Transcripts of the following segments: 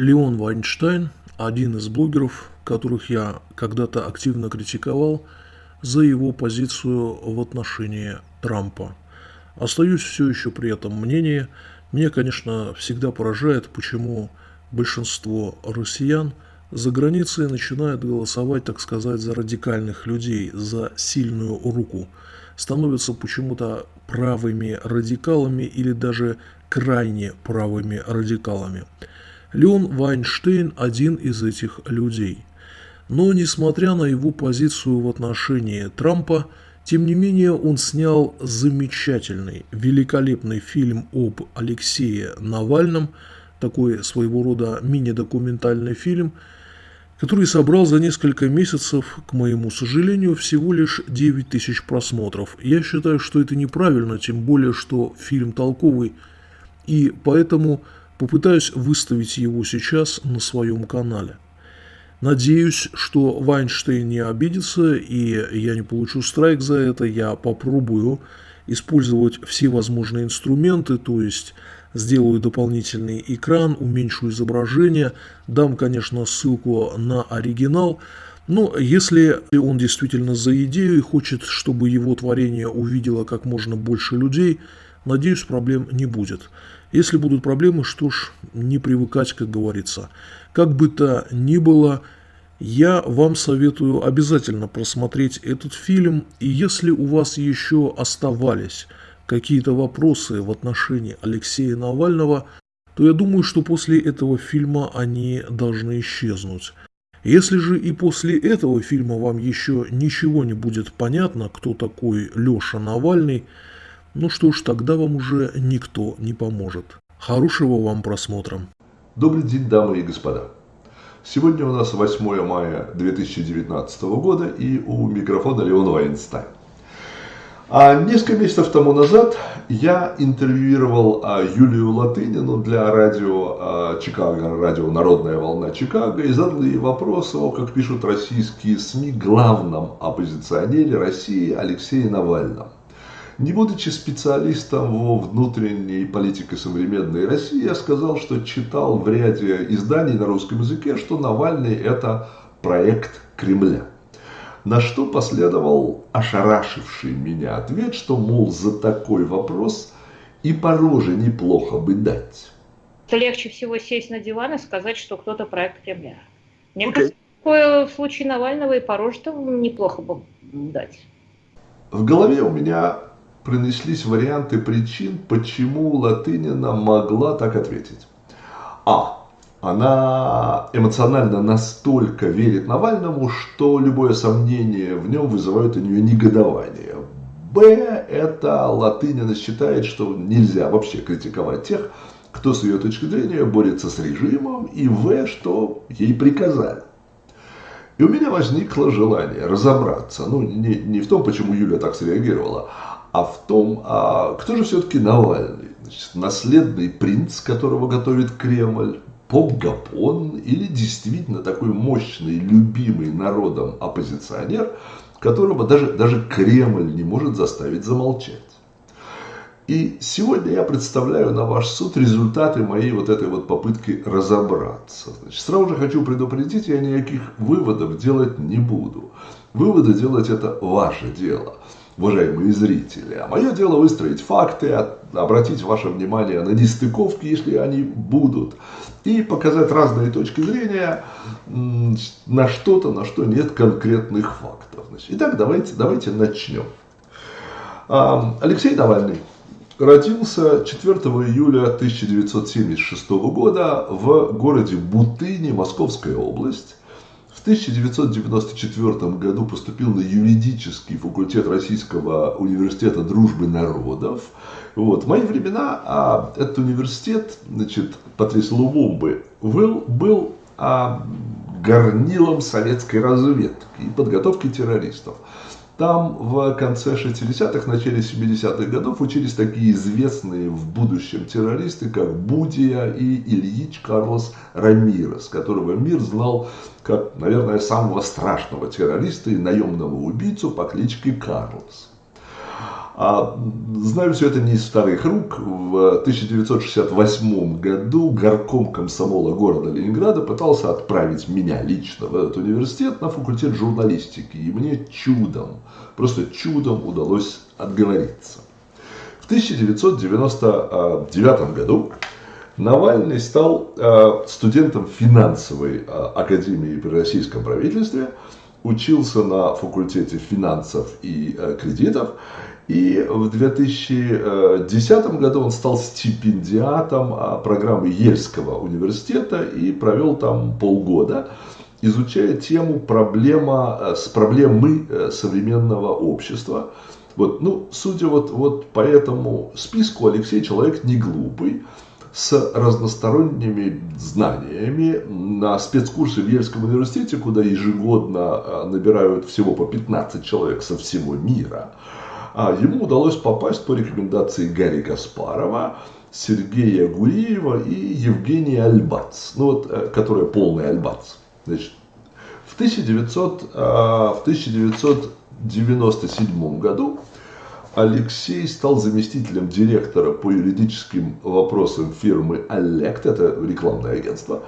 Леон Вайнштейн – один из блогеров, которых я когда-то активно критиковал за его позицию в отношении Трампа. Остаюсь все еще при этом мнении. Меня, конечно, всегда поражает, почему большинство россиян за границей начинают голосовать, так сказать, за радикальных людей, за сильную руку. Становятся почему-то правыми радикалами или даже крайне правыми радикалами. Леон Вайнштейн – один из этих людей. Но, несмотря на его позицию в отношении Трампа, тем не менее он снял замечательный, великолепный фильм об Алексее Навальном, такой своего рода мини-документальный фильм, который собрал за несколько месяцев, к моему сожалению, всего лишь 9 тысяч просмотров. Я считаю, что это неправильно, тем более, что фильм толковый, и поэтому Попытаюсь выставить его сейчас на своем канале. Надеюсь, что Вайнштейн не обидится и я не получу страйк за это. Я попробую использовать все возможные инструменты, то есть сделаю дополнительный экран, уменьшу изображение, дам, конечно, ссылку на оригинал. Но если он действительно за идею и хочет, чтобы его творение увидело как можно больше людей, надеюсь, проблем не будет. Если будут проблемы, что ж, не привыкать, как говорится. Как бы то ни было, я вам советую обязательно просмотреть этот фильм. И если у вас еще оставались какие-то вопросы в отношении Алексея Навального, то я думаю, что после этого фильма они должны исчезнуть. Если же и после этого фильма вам еще ничего не будет понятно, кто такой Леша Навальный, ну что ж, тогда вам уже никто не поможет. Хорошего вам просмотра. Добрый день, дамы и господа. Сегодня у нас 8 мая 2019 года и у микрофона Леон Вайнстайн. А несколько месяцев тому назад я интервьюировал а, Юлию Латынину для радио а, Чикаго, радио «Народная волна Чикаго» и задал ей вопрос о, как пишут российские СМИ, главном оппозиционере России Алексее Навальном. Не будучи специалистом во внутренней политике современной России, я сказал, что читал в ряде изданий на русском языке, что Навальный это проект Кремля. На что последовал ошарашивший меня ответ, что, мол, за такой вопрос и по роже неплохо бы дать. Легче всего сесть на диван и сказать, что кто-то проект Кремля. Мне okay. кажется, в случае Навального и по роже неплохо бы дать. В голове у меня пронеслись варианты причин, почему Латынина могла так ответить. А. Она эмоционально настолько верит Навальному, что любое сомнение в нем вызывает у нее негодование. Б. Это Латынина считает, что нельзя вообще критиковать тех, кто с ее точки зрения борется с режимом. И В. Что ей приказали. И у меня возникло желание разобраться, ну не, не в том, почему Юля так среагировала, а в том, а кто же все-таки Навальный? Значит, наследный принц, которого готовит Кремль, поп-гапон или действительно такой мощный, любимый народом оппозиционер, которого даже, даже Кремль не может заставить замолчать. И сегодня я представляю на ваш суд результаты моей вот этой вот попытки разобраться. Значит, сразу же хочу предупредить, я никаких выводов делать не буду. Выводы делать это ваше дело уважаемые зрители. А мое дело выстроить факты, обратить ваше внимание на нестыковки, если они будут, и показать разные точки зрения на что-то, на что нет конкретных фактов. Значит, итак, давайте, давайте начнем. Алексей Навальный родился 4 июля 1976 года в городе Бутыни, Московская область. В 1994 году поступил на юридический факультет Российского университета дружбы народов. Вот. В мои времена а, этот университет, значит, Патрис Лумумбы, был, был а, горнилом советской разведки и подготовки террористов. Там в конце 60-х, начале 70-х годов учились такие известные в будущем террористы, как Будия и Ильич Карлос Рамирес, которого мир знал как, наверное, самого страшного террориста и наемного убийцу по кличке Карлос. А, знаю все это не из вторых рук. В 1968 году горком комсомола города Ленинграда пытался отправить меня лично в этот университет на факультет журналистики. И мне чудом, просто чудом удалось отговориться. В 1999 году Навальный стал а, студентом финансовой а, академии при российском правительстве, учился на факультете финансов и кредитов и в 2010 году он стал стипендиатом а, программы Ельского университета и провел там полгода, изучая тему проблема, э, с проблемы э, современного общества. Вот, ну, судя вот, вот по этому списку, Алексей человек не глупый, с разносторонними знаниями на спецкурсы в Ельском университете, куда ежегодно э, набирают всего по 15 человек со всего мира – а ему удалось попасть по рекомендации Гарри Каспарова, Сергея Гуриева и Евгения Альбац, ну вот, э, которая полный Альбац. Значит, в, 1900, э, в 1997 году Алексей стал заместителем директора по юридическим вопросам фирмы Аллект, это рекламное агентство,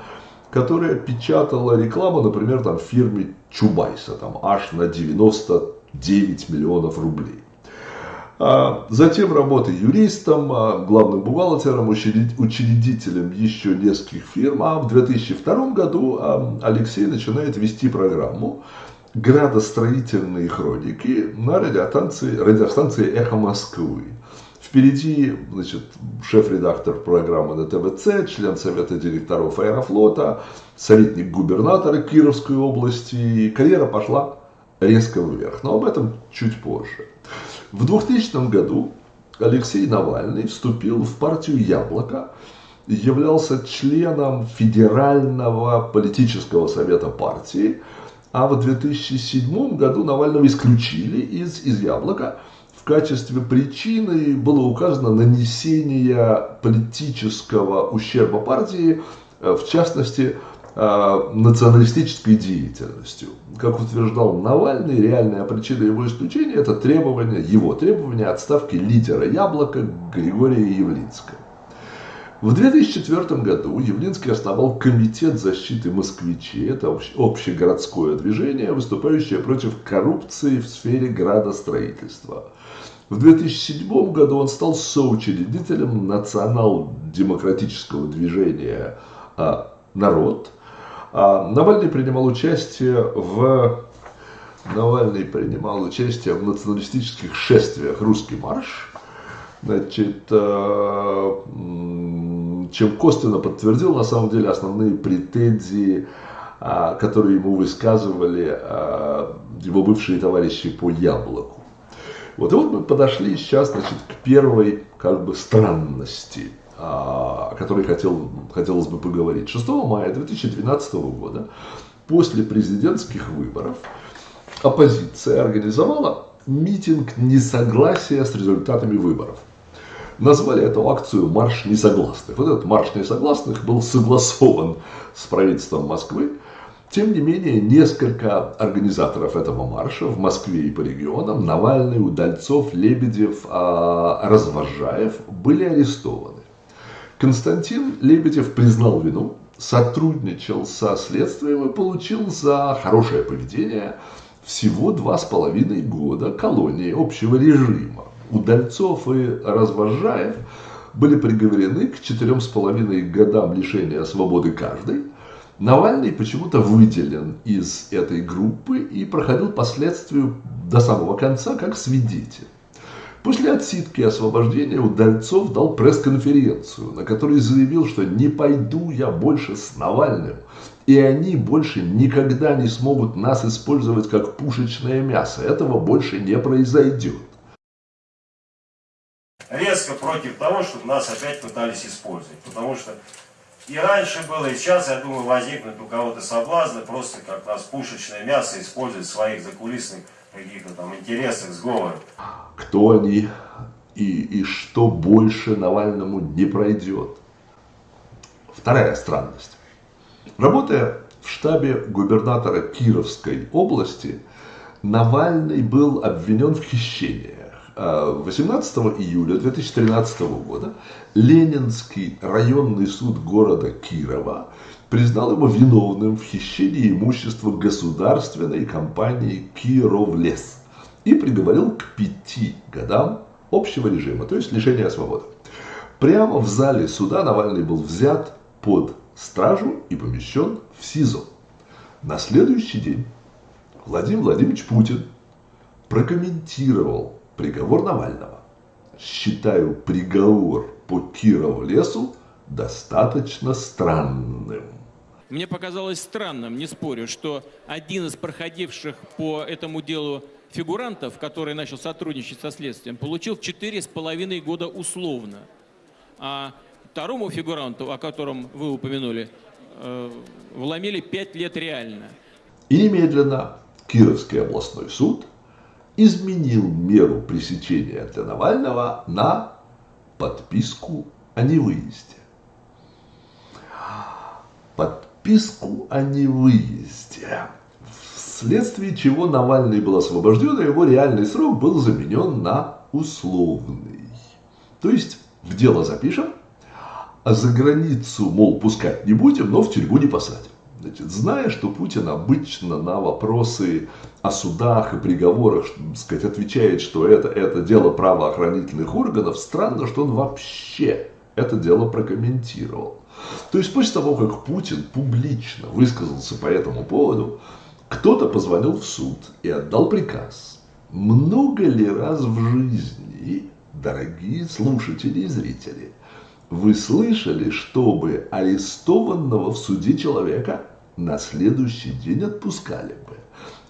которое печатало рекламу, например, там, фирме Чубайса, там, аж на 99 миллионов рублей. А, затем работа юристом, а, главным бухгалтером, учредителем еще нескольких фирм. А в 2002 году а, Алексей начинает вести программу «Градостроительные хроники» на радиостанции, радиостанции «Эхо Москвы». Впереди значит, шеф-редактор программы на ТВЦ, член совета директоров Аэрофлота, советник губернатора Кировской области. Карьера пошла резко вверх, но об этом чуть позже. В 2000 году Алексей Навальный вступил в партию «Яблоко», являлся членом Федерального политического совета партии, а в 2007 году Навального исключили из, из «Яблока». В качестве причины было указано нанесение политического ущерба партии, в частности, Э, националистической деятельностью. Как утверждал Навальный, реальная причина его исключения – это требование, его требование отставки лидера «Яблока» Григория Явлинского. В 2004 году Явлинский основал Комитет защиты москвичей, это общегородское движение, выступающее против коррупции в сфере градостроительства. В 2007 году он стал соучредителем национал-демократического движения а, «Народ», а Навальный принимал участие в Навальный принимал участие в националистических шествиях «Русский марш», значит, э, чем косвенно подтвердил на самом деле основные претензии, а, которые ему высказывали а, его бывшие товарищи по яблоку. Вот и вот мы подошли сейчас, значит, к первой как бы странности – о которой хотел, хотелось бы поговорить. 6 мая 2012 года, после президентских выборов, оппозиция организовала митинг несогласия с результатами выборов. Назвали эту акцию «Марш несогласных». Вот этот «Марш несогласных» был согласован с правительством Москвы. Тем не менее, несколько организаторов этого марша в Москве и по регионам, Навальный, Удальцов, Лебедев, а, Развожаев, были арестованы. Константин Лебедев признал вину, сотрудничал со следствием и получил за хорошее поведение всего два с половиной года колонии общего режима. Удальцов и Развожаев были приговорены к четырем с половиной годам лишения свободы каждый. Навальный почему-то выделен из этой группы и проходил по следствию до самого конца как свидетель. После отсидки и освобождения Удальцов дал пресс-конференцию, на которой заявил, что не пойду я больше с Навальным, и они больше никогда не смогут нас использовать как пушечное мясо. Этого больше не произойдет. Резко против того, чтобы нас опять пытались использовать. Потому что и раньше было, и сейчас, я думаю, возникнут у кого-то соблазны просто как нас пушечное мясо использовать в своих закулисных каких-то там интересах, сговорах. Кто они и, и что больше Навальному не пройдет. Вторая странность. Работая в штабе губернатора Кировской области, Навальный был обвинен в хищениях. 18 июля 2013 года Ленинский районный суд города Кирова признал его виновным в хищении имущества государственной компании «Кировлес» и приговорил к пяти годам общего режима, то есть лишения свободы. Прямо в зале суда Навальный был взят под стражу и помещен в СИЗО. На следующий день Владимир Владимирович Путин прокомментировал приговор Навального. Считаю приговор по Кировлесу достаточно странным. Мне показалось странным, не спорю, что один из проходивших по этому делу фигурантов, который начал сотрудничать со следствием, получил четыре с половиной года условно. А второму фигуранту, о котором вы упомянули, э, вломили пять лет реально. И немедленно Кировский областной суд изменил меру пресечения для Навального на подписку о невыезде. Подписку о невыезде. Вследствие чего Навальный был освобожден, а его реальный срок был заменен на условный. То есть в дело запишем, а за границу, мол, пускать не будем, но в тюрьму не посадим. Значит, зная, что Путин обычно на вопросы о судах и приговорах сказать, отвечает, что это, это дело правоохранительных органов, странно, что он вообще это дело прокомментировал. То есть после того, как Путин публично высказался по этому поводу, кто-то позвонил в суд и отдал приказ. Много ли раз в жизни, дорогие слушатели и зрители, вы слышали, чтобы арестованного в суде человека на следующий день отпускали бы?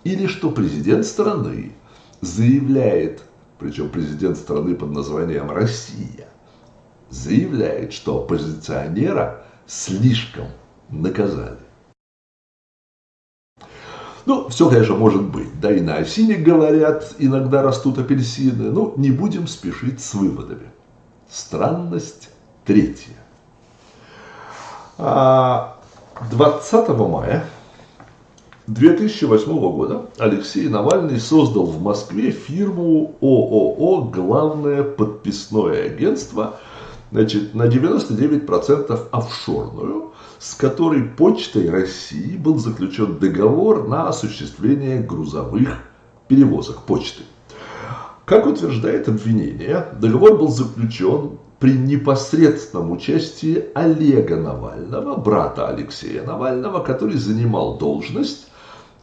Или что президент страны заявляет, причем президент страны под названием Россия, заявляет, что оппозиционера слишком наказали. Ну, все, конечно, может быть. Да и на осине, говорят, иногда растут апельсины. Но не будем спешить с выводами. Странность третья. 20 а, мая 2008 года Алексей Навальный создал в Москве фирму ООО «Главное подписное агентство», значит, на 99% офшорную, с которой Почтой России был заключен договор на осуществление грузовых перевозок почты. Как утверждает обвинение, договор был заключен при непосредственном участии Олега Навального, брата Алексея Навального, который занимал должность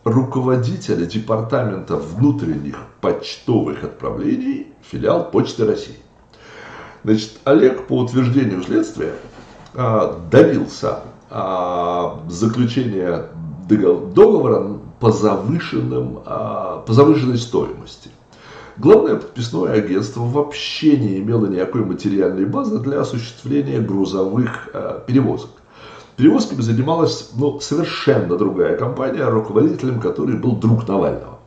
руководителя Департамента внутренних почтовых отправлений филиал Почты России. Значит, Олег, по утверждению следствия, а, добился а, заключения договора по, завышенным, а, по завышенной стоимости. Главное подписное агентство вообще не имело никакой материальной базы для осуществления грузовых перевозок. Перевозками занималась ну, совершенно другая компания, руководителем которой был друг Навального.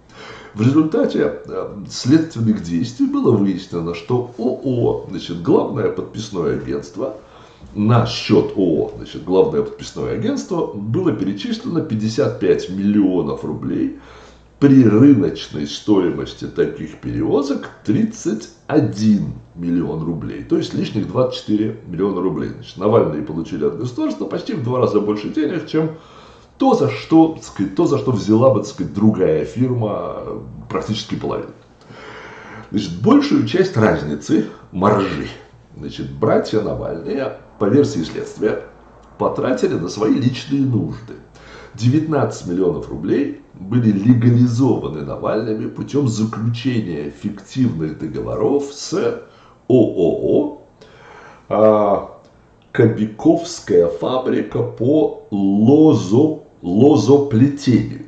В результате э, следственных действий было выяснено, что ООО, значит, главное подписное агентство, на счет ООО, значит, главное подписное агентство, было перечислено 55 миллионов рублей при рыночной стоимости таких перевозок 31 миллион рублей. То есть лишних 24 миллиона рублей. Значит, Навальные получили от государства почти в два раза больше денег, чем то, за что, сказать, то, за что взяла бы сказать, другая фирма практически половину. Значит, большую часть разницы, маржи, значит, братья Навальные, по версии следствия, потратили на свои личные нужды. 19 миллионов рублей были легализованы Навальными путем заключения фиктивных договоров с ООО а, Кобяковская фабрика по лозо лозоплетению.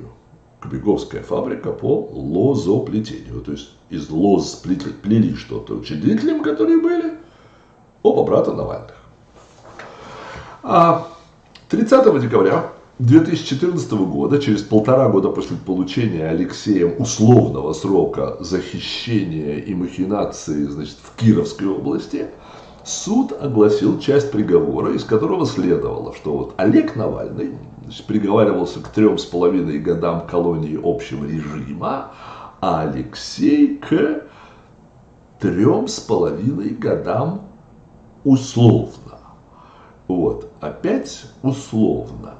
Кобяковская фабрика по лозоплетению. То есть из лоз плели, плели что-то учредителям, которые были оба брата Навальных. А 30 декабря 2014 года, через полтора года после получения Алексеем условного срока за хищение и махинации значит, в Кировской области, суд огласил часть приговора, из которого следовало, что вот Олег Навальный значит, приговаривался к трем с половиной годам колонии общего режима, а Алексей к трем с половиной годам условно. Вот, опять условно.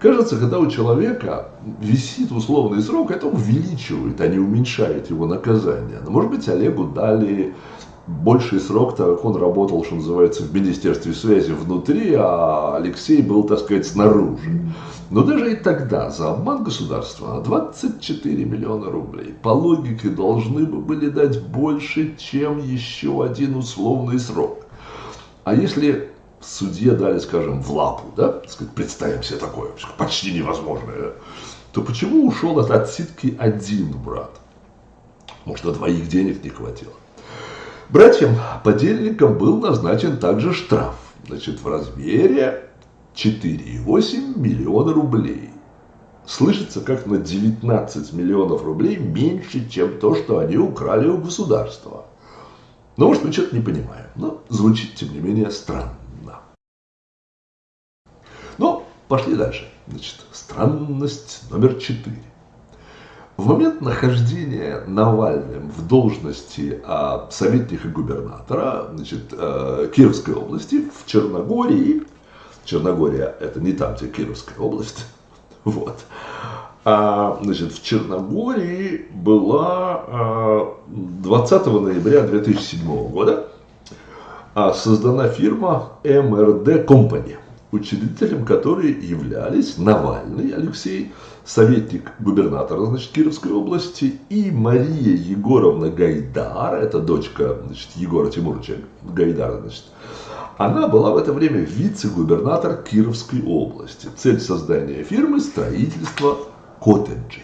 Кажется, когда у человека висит условный срок, это увеличивает, а не уменьшает его наказание. Но, может быть, Олегу дали больший срок, так как он работал, что называется, в Министерстве связи внутри, а Алексей был, так сказать, снаружи. Но даже и тогда за обман государства на 24 миллиона рублей по логике должны бы были дать больше, чем еще один условный срок. А если судье дали, скажем, в лапу, да, представим себе такое, почти невозможное, то почему ушел от отсидки один брат? Может, на двоих денег не хватило? Братьям-подельникам был назначен также штраф, значит, в размере 4,8 миллиона рублей. Слышится как на 19 миллионов рублей меньше, чем то, что они украли у государства. Но, может, мы что-то не понимаем. Но звучит, тем не менее, странно. Но пошли дальше. Значит, странность номер четыре. В момент нахождения Навальным в должности а, советника губернатора значит, а, Кировской области в Черногории, Черногория это не там, где Кировская область, вот, а, значит, в Черногории была а, 20 ноября 2007 года а, создана фирма МРД Company учредителем которой являлись Навальный Алексей, советник губернатора значит, Кировской области, и Мария Егоровна Гайдар, это дочка значит, Егора Тимуровича Гайдара, значит, она была в это время вице-губернатор Кировской области. Цель создания фирмы – строительство коттеджей.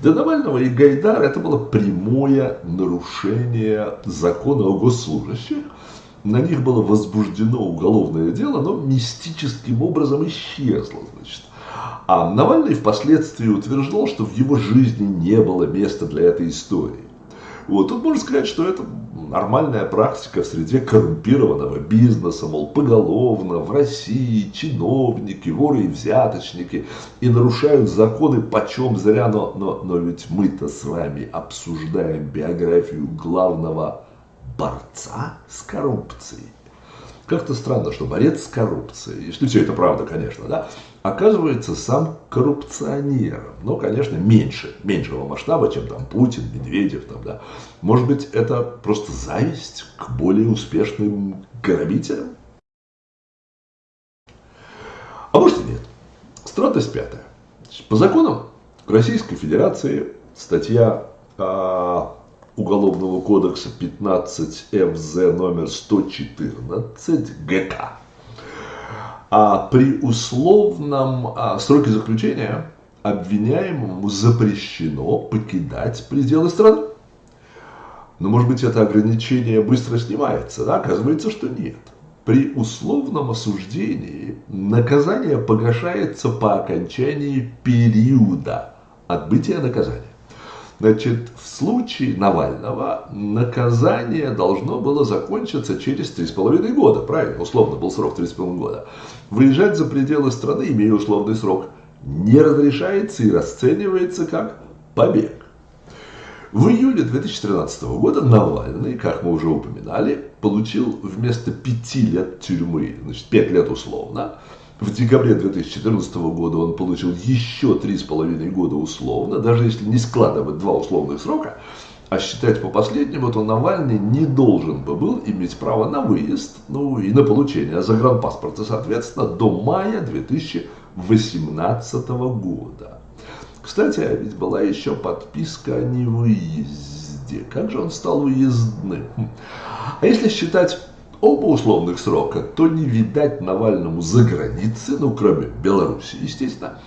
Для Навального и Гайдара это было прямое нарушение закона о госслужащих, на них было возбуждено уголовное дело, но мистическим образом исчезло, значит. А Навальный впоследствии утверждал, что в его жизни не было места для этой истории. Вот, тут можно сказать, что это нормальная практика в среде коррумпированного бизнеса, мол, поголовно в России чиновники, воры и взяточники и нарушают законы почем зря, но, но, но ведь мы-то с вами обсуждаем биографию главного борца с коррупцией. Как-то странно, что борец с коррупцией, если все это правда, конечно, да, оказывается сам коррупционером. Но, конечно, меньше, меньшего масштаба, чем там Путин, Медведев, там, да. Может быть, это просто зависть к более успешным грабителям? А может и нет. Странность пятая. По законам Российской Федерации статья а, Уголовного кодекса 15 ФЗ номер 114 ГК. А при условном а, сроке заключения обвиняемому запрещено покидать пределы страны. Но может быть это ограничение быстро снимается, да? Оказывается, что нет. При условном осуждении наказание погашается по окончании периода отбытия наказания. Значит, в случае Навального наказание должно было закончиться через 3,5 года. Правильно, условно был срок 3,5 года. Выезжать за пределы страны, имея условный срок, не разрешается и расценивается как побег. В июле 2013 года Навальный, как мы уже упоминали, получил вместо 5 лет тюрьмы, значит 5 лет условно, в декабре 2014 года он получил еще 3,5 года условно, даже если не складывать два условных срока, а считать по последнему, то Навальный не должен бы был иметь право на выезд, ну и на получение загранпаспорта, соответственно, до мая 2018 года. Кстати, а ведь была еще подписка о невыезде. Как же он стал выездным? А если считать оба условных срока, то не видать Навальному за границей, ну, кроме Беларуси, естественно,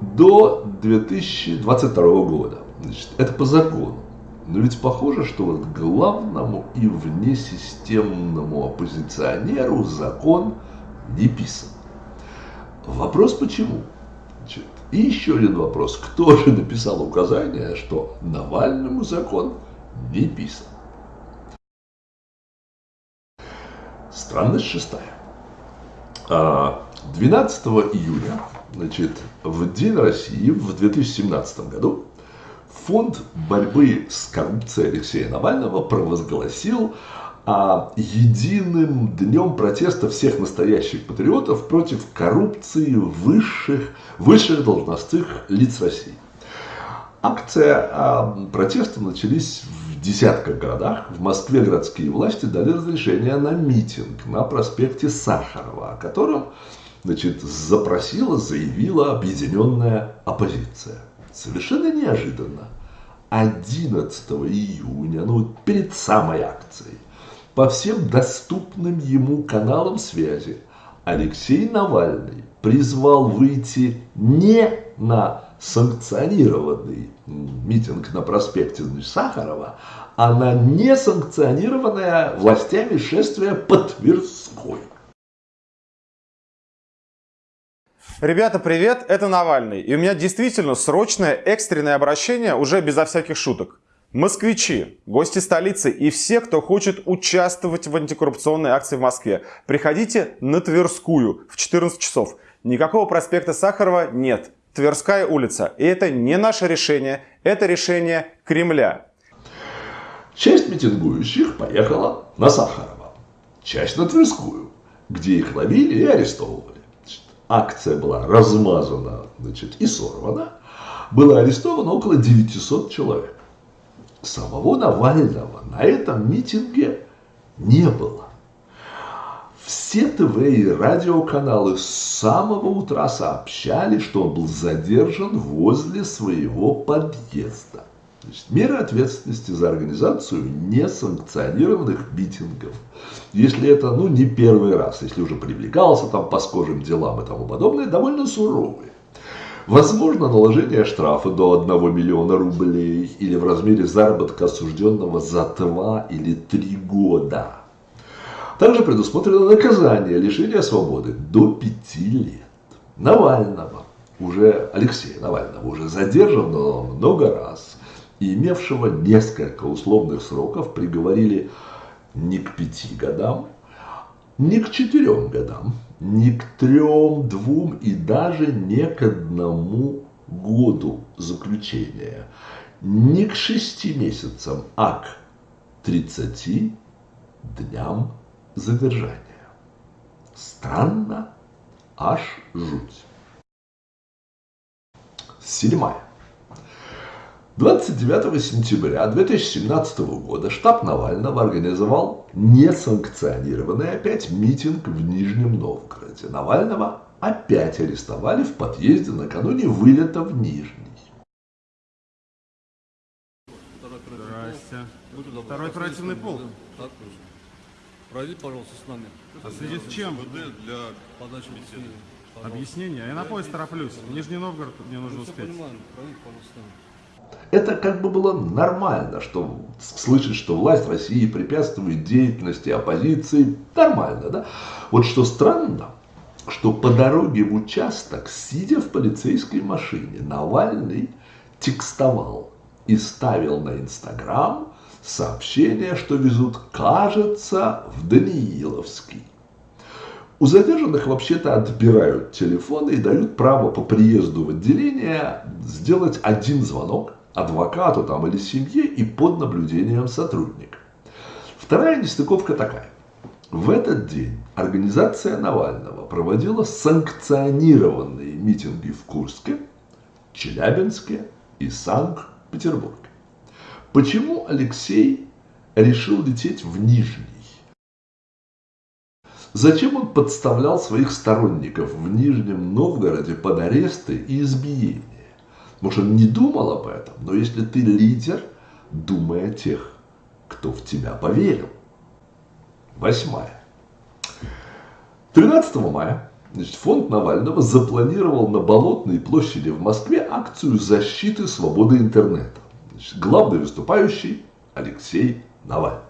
до 2022 года. Значит, это по закону. Но ведь похоже, что вот главному и внесистемному оппозиционеру закон не писан. Вопрос почему? Значит, и еще один вопрос. Кто же написал указание, что Навальному закон не писан? Странность шестая. 12 а, июля, значит, в День России в 2017 году, Фонд борьбы с коррупцией Алексея Навального провозгласил а, единым днем протеста всех настоящих патриотов против коррупции высших, высших должностных лиц России. Акция а, протеста начались в десятках городах. В Москве городские власти дали разрешение на митинг на проспекте Сахарова, о котором значит, запросила, заявила объединенная оппозиция. Совершенно неожиданно 11 июня, ну перед самой акцией, по всем доступным ему каналам связи Алексей Навальный призвал выйти не на санкционированный митинг на проспекте Сахарова, а на несанкционированное властями шествие по Тверской. Ребята, привет, это Навальный. И у меня действительно срочное экстренное обращение уже безо всяких шуток. Москвичи, гости столицы и все, кто хочет участвовать в антикоррупционной акции в Москве, приходите на Тверскую в 14 часов. Никакого проспекта Сахарова нет. Тверская улица. И это не наше решение, это решение Кремля. Часть митингующих поехала на Сахарова, часть на Тверскую, где их ловили и арестовывали акция была размазана значит, и сорвана, было арестовано около 900 человек. Самого Навального на этом митинге не было. Все ТВ и радиоканалы с самого утра сообщали, что он был задержан возле своего подъезда. Значит, меры ответственности за организацию несанкционированных митингов. Если это, ну, не первый раз, если уже привлекался там по схожим делам и тому подобное, довольно суровые. Возможно наложение штрафа до 1 миллиона рублей или в размере заработка осужденного за 2 или 3 года. Также предусмотрено наказание лишения свободы до 5 лет. Навального, уже Алексея Навального, уже задержанного много раз и имевшего несколько условных сроков приговорили не к пяти годам, не к четырем годам, не к трем, двум и даже не к одному году заключения, не к шести месяцам, а к 30 дням задержания. Странно, аж жуть. Седьмая. 29 сентября 2017 года штаб Навального организовал несанкционированный опять митинг в Нижнем Новгороде. Навального опять арестовали в подъезде накануне вылета в Нижний. Здрасте. Второй оперативный полк. Так точно. Пройдите, пожалуйста, с нами. А в связи с чем? Для подачи беседы. Объяснение. Я на поезд тороплюсь. В Нижний Новгород мне нужно успеть. понимаем. Пройдите, пожалуйста, с нами. Это как бы было нормально, что слышать, что власть России препятствует деятельности оппозиции, нормально, да? Вот что странно, что по дороге в участок, сидя в полицейской машине, Навальный текстовал и ставил на Инстаграм сообщение, что везут, кажется, в Данииловский. У задержанных вообще-то отбирают телефоны и дают право по приезду в отделение сделать один звонок адвокату там или семье и под наблюдением сотрудника. Вторая нестыковка такая. В этот день организация Навального проводила санкционированные митинги в Курске, Челябинске и Санкт-Петербурге. Почему Алексей решил лететь в Нижний? Зачем он подставлял своих сторонников в Нижнем Новгороде под аресты и избиения? Может, он не думал об этом, но если ты лидер, думай о тех, кто в тебя поверил. Восьмая. 13 мая значит, фонд Навального запланировал на Болотной площади в Москве акцию защиты свободы интернета. Значит, главный выступающий Алексей Навальный.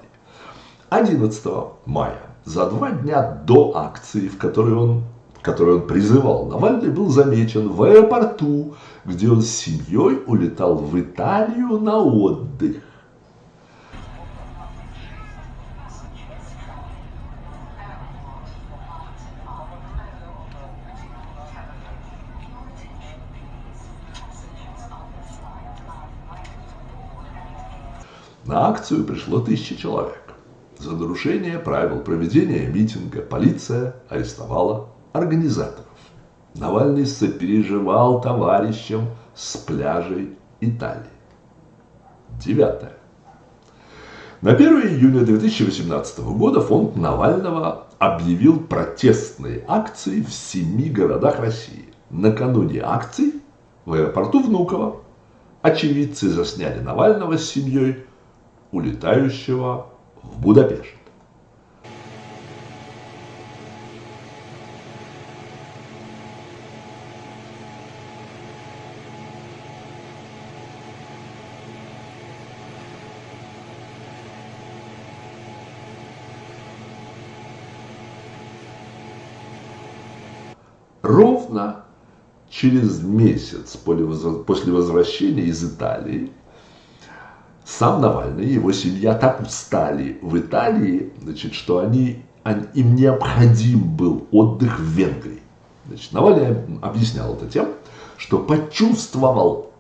11 мая, за два дня до акции, в которой он который он призывал, Навальный был замечен в аэропорту, где он с семьей улетал в Италию на отдых. На акцию пришло тысячи человек. За нарушение правил проведения митинга полиция арестовала организаторов. Навальный сопереживал товарищам с пляжей Италии. Девятое. На 1 июня 2018 года фонд Навального объявил протестные акции в семи городах России. Накануне акций в аэропорту Внуково очевидцы засняли Навального с семьей, улетающего в Будапешт. Ровно через месяц после возвращения из Италии сам Навальный и его семья так устали в Италии, значит, что они, они, им необходим был отдых в Венгрии. Значит, Навальный объяснял это тем, что почувствовал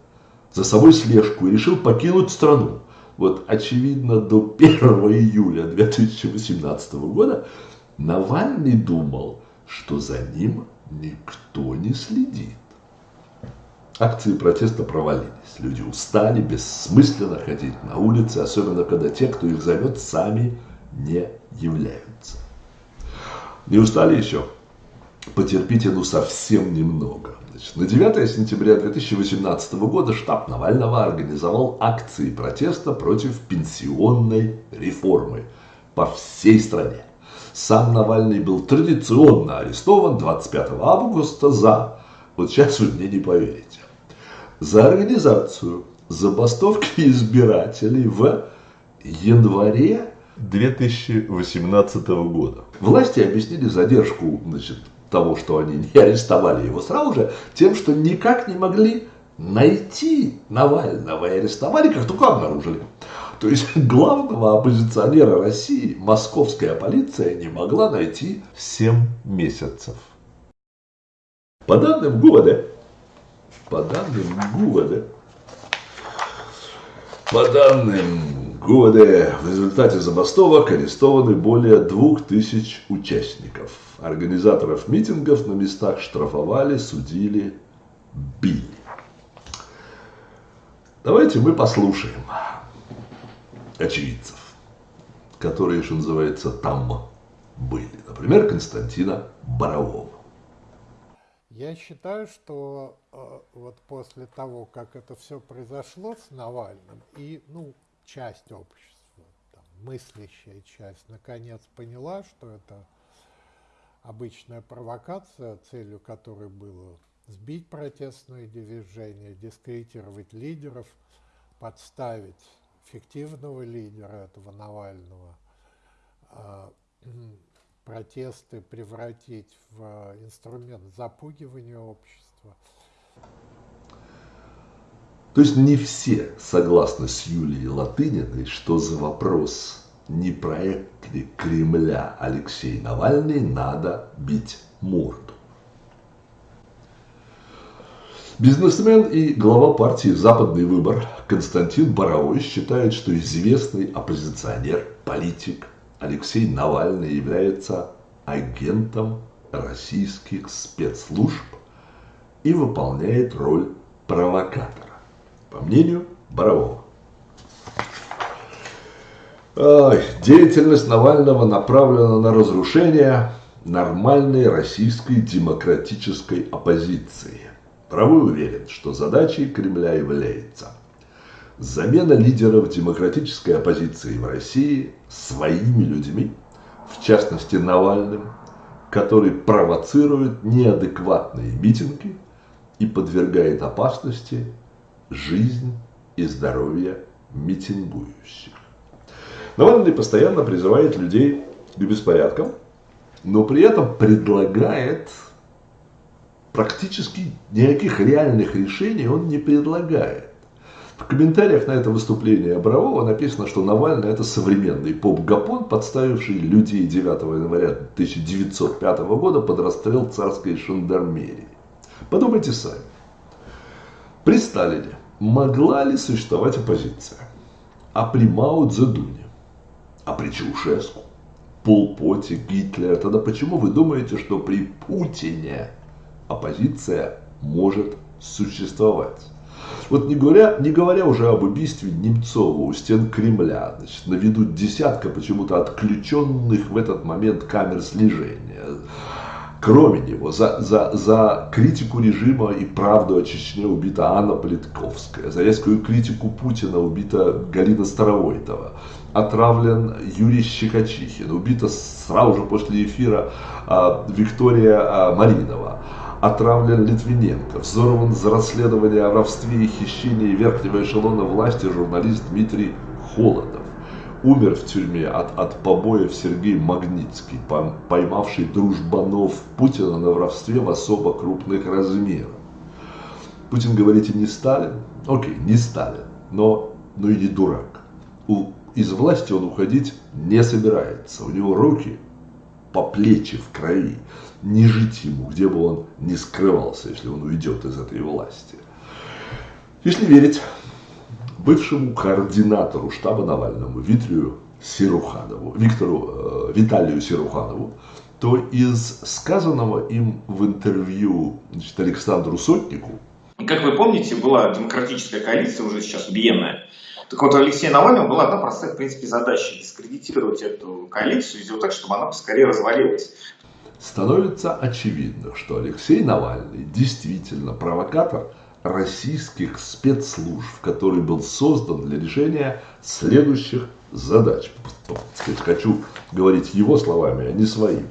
за собой слежку и решил покинуть страну. Вот, очевидно, до 1 июля 2018 года Навальный думал, что за ним никто не следит. Акции протеста провалились. Люди устали бессмысленно ходить на улицы, особенно когда те, кто их зовет, сами не являются. Не устали еще? Потерпите, ну совсем немного. Значит, на 9 сентября 2018 года штаб Навального организовал акции протеста против пенсионной реформы по всей стране. Сам Навальный был традиционно арестован 25 августа за, вот сейчас вы мне не поверите, за организацию забастовки избирателей в январе 2018 года. Власти объяснили задержку значит, того, что они не арестовали его сразу же, тем, что никак не могли найти Навального и арестовали, как только обнаружили. То есть главного оппозиционера России московская полиция не могла найти 7 месяцев. По данным ГУВД, по данным ГУВД, по данным ГУВД, в результате забастовок арестованы более 2000 участников. Организаторов митингов на местах штрафовали, судили, били. Давайте мы послушаем очевидцев, которые, что называется, там были. Например, Константина Борового. Я считаю, что э, вот после того, как это все произошло с Навальным, и ну, часть общества, там, мыслящая часть, наконец поняла, что это обычная провокация, целью которой было сбить протестное движение, дискредитировать лидеров, подставить фиктивного лидера этого Навального, э, протесты превратить в э, инструмент запугивания общества. То есть не все согласны с Юлией Латыниной, что за вопрос, не проект ли Кремля Алексей Навальный, надо бить морду. Бизнесмен и глава партии «Западный выбор» Константин Боровой считает, что известный оппозиционер, политик, Алексей Навальный является агентом российских спецслужб и выполняет роль провокатора, по мнению Борового. Деятельность Навального направлена на разрушение нормальной российской демократической оппозиции. Боровой уверен, что задачей Кремля является замена лидеров демократической оппозиции в России своими людьми, в частности Навальным, который провоцирует неадекватные митинги и подвергает опасности жизнь и здоровье митингующих. Навальный постоянно призывает людей к беспорядкам, но при этом предлагает практически никаких реальных решений он не предлагает. В комментариях на это выступление Борового написано, что Навальный это современный поп-гапон, подставивший людей 9 января 1905 года под расстрел царской жандармерии. Подумайте сами. При Сталине могла ли существовать оппозиция? а при Мао Цзэдуне, а при Чаушеску, Полпоте, Гитлере, тогда почему вы думаете, что при Путине оппозиция может существовать? Вот не говоря, не говоря уже об убийстве Немцова у стен Кремля, значит, на виду десятка почему-то отключенных в этот момент камер слежения. Кроме него, за, за, за критику режима и правду о Чечне убита Анна Политковская, за резкую критику Путина убита Галина Старовойтова, отравлен Юрий Щекочихин, убита сразу же после эфира а, Виктория а, Маринова отравлен Литвиненко, взорван за расследование о воровстве и хищении верхнего эшелона власти журналист Дмитрий Холодов. Умер в тюрьме от, от побоев Сергей Магнитский, поймавший дружбанов Путина на воровстве в особо крупных размерах. Путин, говорите, не Сталин? Окей, не Сталин, но, но и не дурак. У, из власти он уходить не собирается. У него руки по плечи в крови не жить ему, где бы он ни скрывался, если он уйдет из этой власти. Если верить бывшему координатору штаба Навальному Витрию Сируханову, Виктору э, Виталию Сируханову, то из сказанного им в интервью значит, Александру Сотнику. Как вы помните, была демократическая коалиция, уже сейчас убиенная. Так вот, у Алексея Навального была одна простая, в принципе, задача – дискредитировать эту коалицию, сделать так, чтобы она поскорее развалилась становится очевидно, что Алексей Навальный действительно провокатор российских спецслужб, который был создан для решения следующих задач. Хочу говорить его словами, а не своими.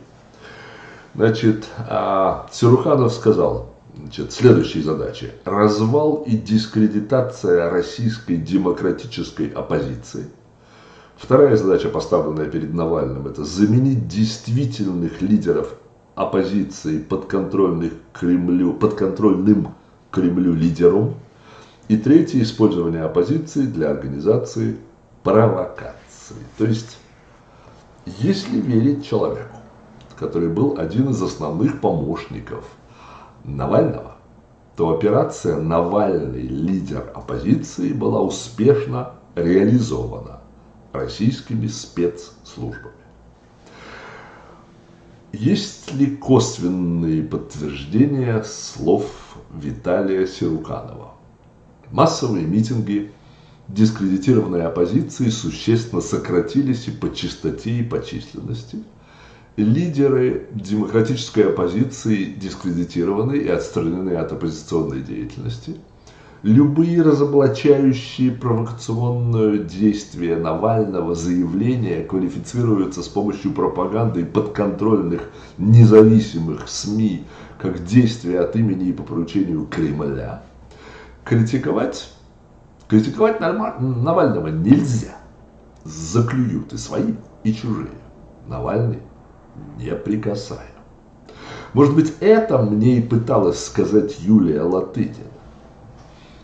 Значит, а, Сируханов сказал, значит, следующие задачи. Развал и дискредитация российской демократической оппозиции. Вторая задача, поставленная перед Навальным, это заменить действительных лидеров оппозиции подконтрольных Кремлю, подконтрольным Кремлю лидером. И третье, использование оппозиции для организации провокации. То есть, если верить человеку, который был один из основных помощников Навального, то операция «Навальный лидер оппозиции» была успешно реализована российскими спецслужбами. Есть ли косвенные подтверждения слов Виталия Сируканова? Массовые митинги дискредитированной оппозиции существенно сократились и по частоте, и по численности. Лидеры демократической оппозиции дискредитированы и отстранены от оппозиционной деятельности – Любые разоблачающие провокационное действие Навального заявления квалифицируются с помощью пропаганды подконтрольных независимых СМИ как действия от имени и по поручению Кремля. Критиковать, критиковать Навального нельзя. Заклюют и свои, и чужие. Навальный неприкасаем. Может быть, это мне и пыталась сказать Юлия Латынина.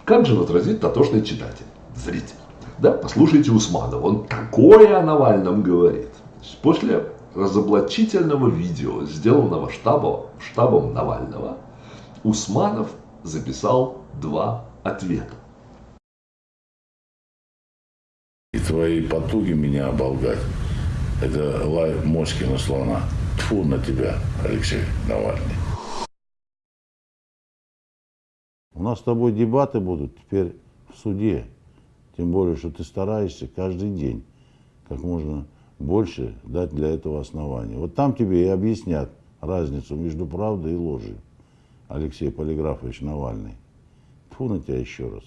Как же отразит дотошный читатель, зритель? Да, послушайте Усманова, он такое о Навальном говорит. После разоблачительного видео, сделанного штабом, штабом Навального, Усманов записал два ответа. И твои потуги меня оболгать, это лай Моськина слона. Тфу на тебя, Алексей Навальный. У нас с тобой дебаты будут теперь в суде. Тем более, что ты стараешься каждый день как можно больше дать для этого основания. Вот там тебе и объяснят разницу между правдой и ложью. Алексей Полиграфович Навальный. Тьфу на тебя еще раз.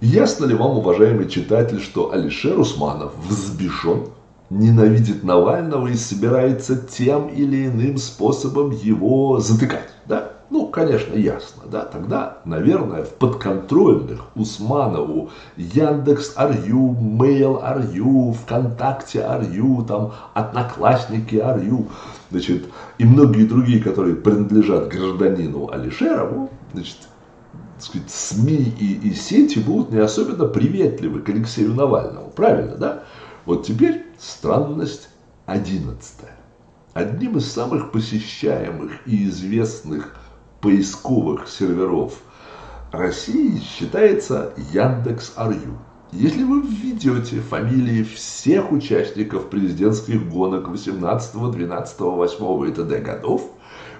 Ясно ли вам, уважаемый читатель, что Алишер Усманов взбешен ненавидит Навального и собирается тем или иным способом его затыкать. Да? Ну, конечно, ясно. Да? Тогда, наверное, в подконтрольных Усманову Яндекс Арью, Mail Арью, ВКонтакте Арью, там, Одноклассники Арью, значит, и многие другие, которые принадлежат гражданину Алишерову, значит, сказать, СМИ и, и сети будут не особенно приветливы к Алексею Навальному. Правильно, да? Вот теперь странность одиннадцатая. Одним из самых посещаемых и известных поисковых серверов Россией считается Яндекс.Арю. Если вы введете фамилии всех участников президентских гонок 18, 12, 8 и т.д. годов,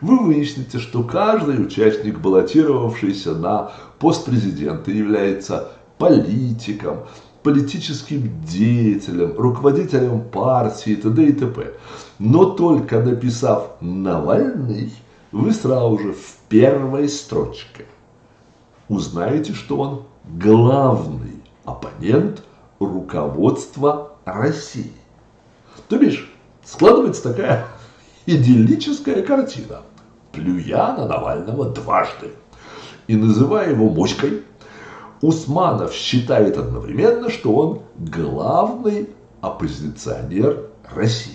вы выясните, что каждый участник, баллотировавшийся на пост президента, является политиком, политическим деятелем, руководителем партии и т.д. и т.п. Но только написав «Навальный», вы сразу же в первой строчке узнаете, что он главный оппонент руководства России. То бишь, складывается такая идиллическая картина. Плюя на Навального дважды и называя его моськой, Усманов считает одновременно, что он главный оппозиционер России.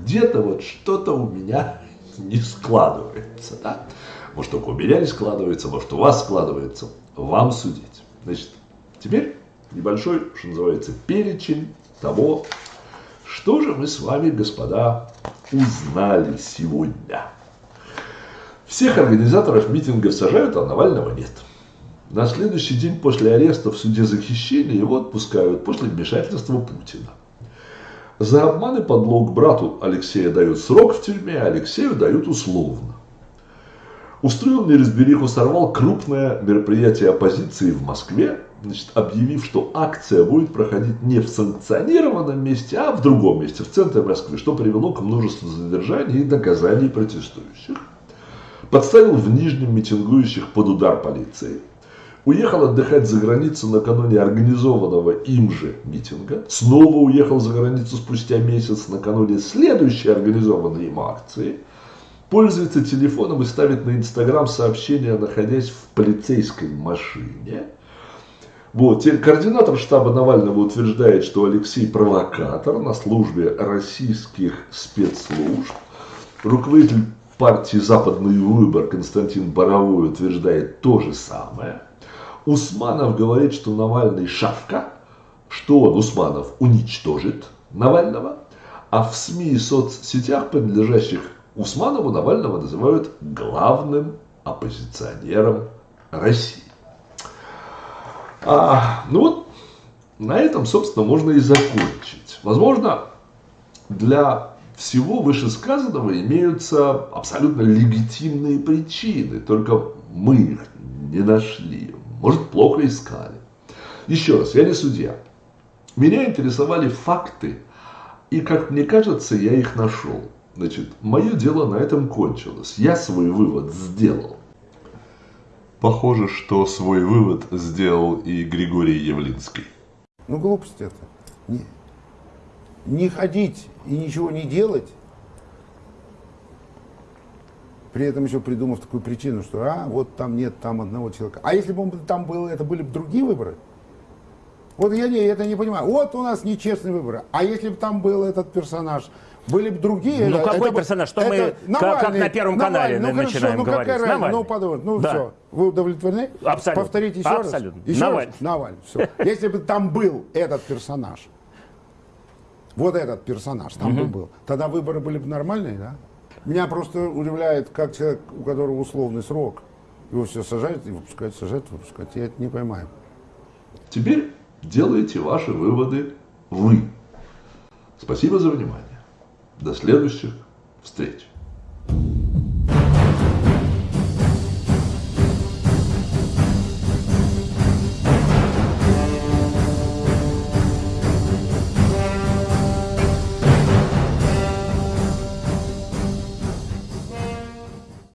Где-то вот что-то у меня не складывается. Да? Может, только у меня не складывается, может, у вас складывается. Вам судить. Значит, теперь небольшой, что называется, перечень того, что же мы с вами, господа, узнали сегодня. Всех организаторов митингов сажают, а Навального нет. На следующий день после ареста в суде за хищение его отпускают после вмешательства Путина. За обман и подлог брату Алексея дают срок в тюрьме, а Алексею дают условно. Устроенный разбериху сорвал крупное мероприятие оппозиции в Москве, значит, объявив, что акция будет проходить не в санкционированном месте, а в другом месте, в центре Москвы, что привело к множеству задержаний и наказаний протестующих. Подставил в Нижнем митингующих под удар полиции – Уехал отдыхать за границу накануне организованного им же митинга. Снова уехал за границу спустя месяц накануне следующей организованной им акции. Пользуется телефоном и ставит на Инстаграм сообщения, находясь в полицейской машине. Вот. Теперь координатор штаба Навального утверждает, что Алексей провокатор на службе российских спецслужб. Руководитель партии «Западный выбор» Константин Боровой утверждает то же самое. Усманов говорит, что Навальный шавка, что он, Усманов, уничтожит Навального, а в СМИ и соцсетях, принадлежащих Усманову, Навального называют главным оппозиционером России. А, ну вот, на этом, собственно, можно и закончить. Возможно, для всего вышесказанного имеются абсолютно легитимные причины, только мы их не нашли. Может, плохо искали. Еще раз, я не судья. Меня интересовали факты, и, как мне кажется, я их нашел. Значит, мое дело на этом кончилось. Я свой вывод сделал. Похоже, что свой вывод сделал и Григорий Явлинский. Ну, глупость это. Не, не ходить и ничего не делать, при этом еще придумав такую причину, что а, вот там нет там одного человека. А если бы он там был, это были бы другие выборы? Вот я не, это не понимаю. Вот у нас нечестные выборы. А если бы там был этот персонаж, были бы другие. Ну это, какой это, персонаж? Что это мы Навальный, как на Первом канале Навальный, ну, начинаем хорошо, ну, говорить? Какая Навальный. Ну подумайте, ну да. все. Вы удовлетворены? Абсолютно. Повторите еще Абсолютно. раз. Еще Навальный. раз. Навальный. Все. Если бы там был этот персонаж, вот этот персонаж там Угу. бы был, тогда выборы были бы нормальные, да? Меня просто удивляет, как человек, у которого условный срок, его все сажают и выпускают, сажают, выпускают. Я это не поймаю. Теперь делайте ваши выводы вы. Спасибо за внимание. До следующих встреч.